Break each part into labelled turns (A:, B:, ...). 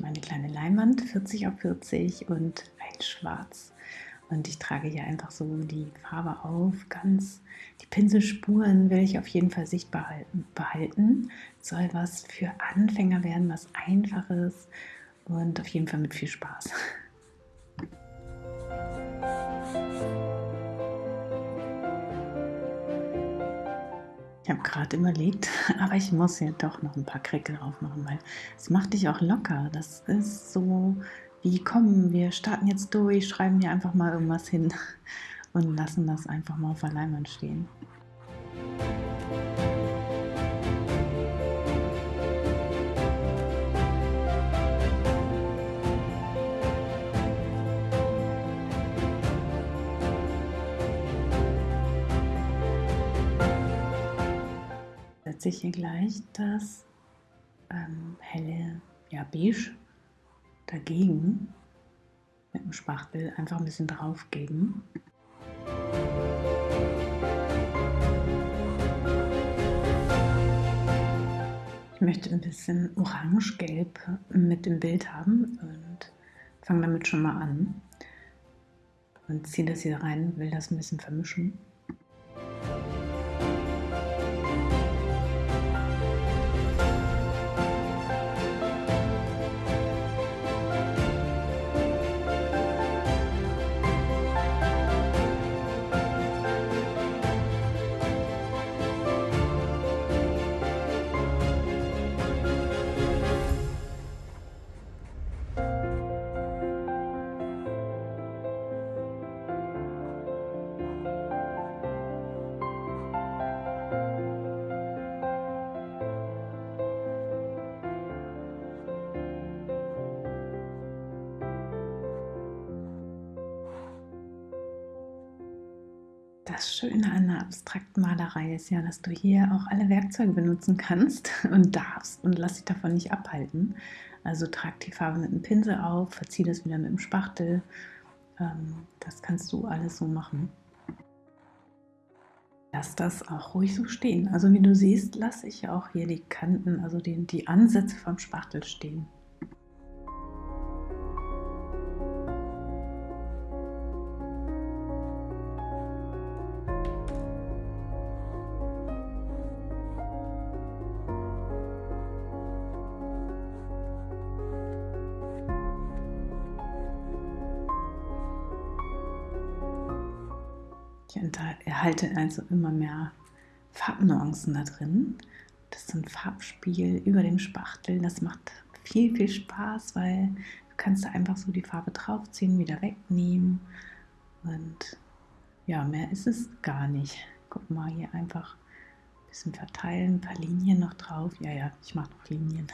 A: meine kleine Leinwand 40 auf 40 und ein Schwarz. Und ich trage hier einfach so die Farbe auf, ganz die Pinselspuren will ich auf jeden Fall sichtbar behalten. Soll was für Anfänger werden, was Einfaches und auf jeden Fall mit viel Spaß. Ich habe gerade überlegt, aber ich muss hier doch noch ein paar Krickel drauf machen, weil es macht dich auch locker. Das ist so wie, komm, wir starten jetzt durch, schreiben hier einfach mal irgendwas hin und lassen das einfach mal auf der Leinwand stehen. Setze ich hier gleich das ähm, helle ja, Beige dagegen mit dem Spachtel einfach ein bisschen drauf geben. Ich möchte ein bisschen orange-gelb mit dem Bild haben und fange damit schon mal an und ziehe das hier rein, will das ein bisschen vermischen. Das Schöne an der abstrakten Malerei ist ja, dass du hier auch alle Werkzeuge benutzen kannst und darfst und lass dich davon nicht abhalten. Also trag die Farbe mit dem Pinsel auf, verzieh das wieder mit dem Spachtel. Ähm, das kannst du alles so machen. Lass das auch ruhig so stehen. Also wie du siehst, lasse ich auch hier die Kanten, also die, die Ansätze vom Spachtel stehen. Ich erhalte also immer mehr Farbnuancen da drin. Das ist ein Farbspiel über dem Spachtel. Das macht viel, viel Spaß, weil du kannst da einfach so die Farbe draufziehen, wieder wegnehmen. Und ja, mehr ist es gar nicht. Guck mal, hier einfach ein bisschen verteilen, ein paar Linien noch drauf. Ja, ja, ich mache noch Linien.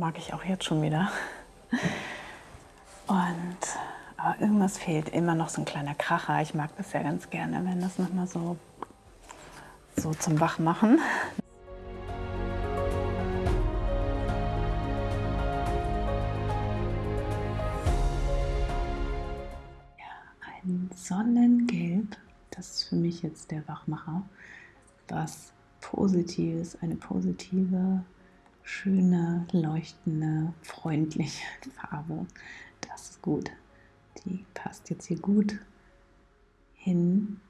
A: Mag ich auch jetzt schon wieder. Und aber irgendwas fehlt, immer noch so ein kleiner Kracher. Ich mag das ja ganz gerne, wenn das nochmal so, so zum Wachmachen. Ja, ein Sonnengelb, das ist für mich jetzt der Wachmacher. Was Positives, eine positive schöne, leuchtende, freundliche Farbe. Das ist gut. Die passt jetzt hier gut hin.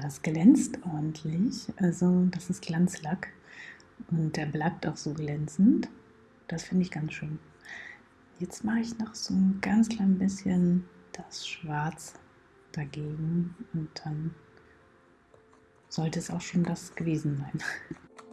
A: Das glänzt ordentlich. Also das ist Glanzlack und der bleibt auch so glänzend. Das finde ich ganz schön. Jetzt mache ich noch so ein ganz klein bisschen das Schwarz dagegen und dann sollte es auch schon das gewesen sein.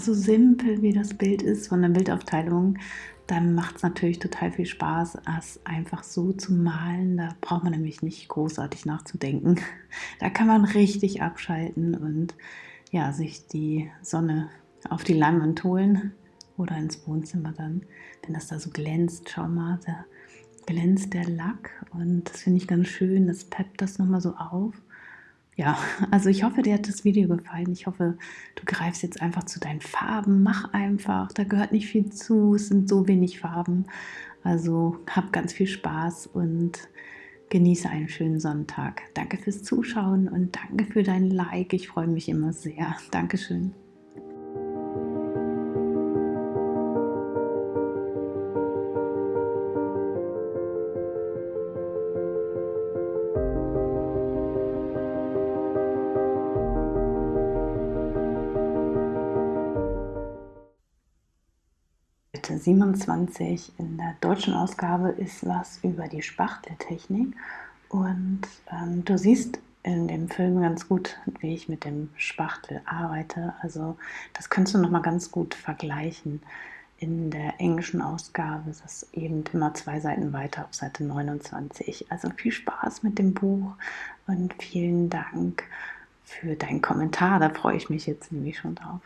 A: so simpel wie das Bild ist von der Bildaufteilung, dann macht es natürlich total viel Spaß, es einfach so zu malen. Da braucht man nämlich nicht großartig nachzudenken. Da kann man richtig abschalten und ja, sich die Sonne auf die Leinwand holen oder ins Wohnzimmer dann, wenn das da so glänzt. Schau mal, da glänzt der Lack und das finde ich ganz schön. Das peppt das nochmal so auf ja, also ich hoffe, dir hat das Video gefallen. Ich hoffe, du greifst jetzt einfach zu deinen Farben. Mach einfach, da gehört nicht viel zu. Es sind so wenig Farben. Also hab ganz viel Spaß und genieße einen schönen Sonntag. Danke fürs Zuschauen und danke für dein Like. Ich freue mich immer sehr. Dankeschön. 27 in der deutschen Ausgabe ist was über die Spachteltechnik und ähm, du siehst in dem Film ganz gut, wie ich mit dem Spachtel arbeite. Also das kannst du noch mal ganz gut vergleichen. In der englischen Ausgabe ist es eben immer zwei Seiten weiter auf Seite 29. Also viel Spaß mit dem Buch und vielen Dank für deinen Kommentar. Da freue ich mich jetzt nämlich schon drauf.